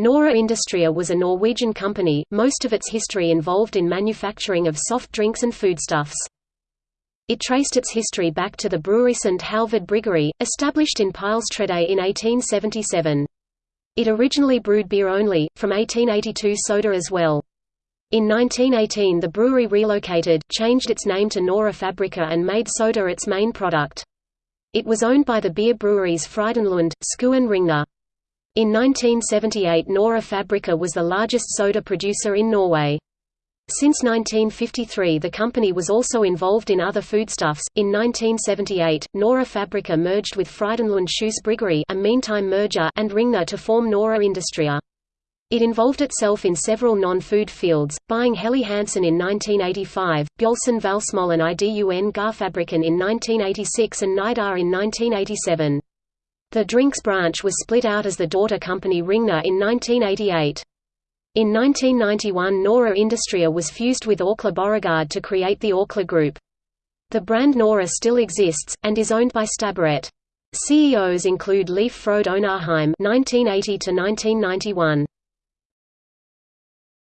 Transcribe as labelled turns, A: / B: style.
A: Nora Industria was a Norwegian company, most of its history involved in manufacturing of soft drinks and foodstuffs. It traced its history back to the brewery St. Halvard Bryggeri, established in Pilestredet in 1877. It originally brewed beer only, from 1882 soda as well. In 1918 the brewery relocated, changed its name to Nora Fabrica and made soda its main product. It was owned by the beer breweries Frydenlund, Skue and Ringnes. In 1978 Nora Fabrica was the largest soda producer in Norway. Since 1953 the company was also involved in other foodstuffs. In 1978, Nora Fabrica merged with Frydenlund Schous Bryggeri a meantime merger and Ringnes to form Nora Industria. It involved itself in several non-food fields, buying Helly Hansen in 1985, Bjølsen Valsmollen IDUN Garfabrikken in 1986 and Nidar in 1987. The drinks branch was split out as the daughter company Ringnes in 1988. In 1991 Nora Industria was fused with Orkla Borregaard to create the Orkla Group. The brand Nora still exists, and is owned by Stabburet. CEOs include Leif Frode Onarheim (1980–1991).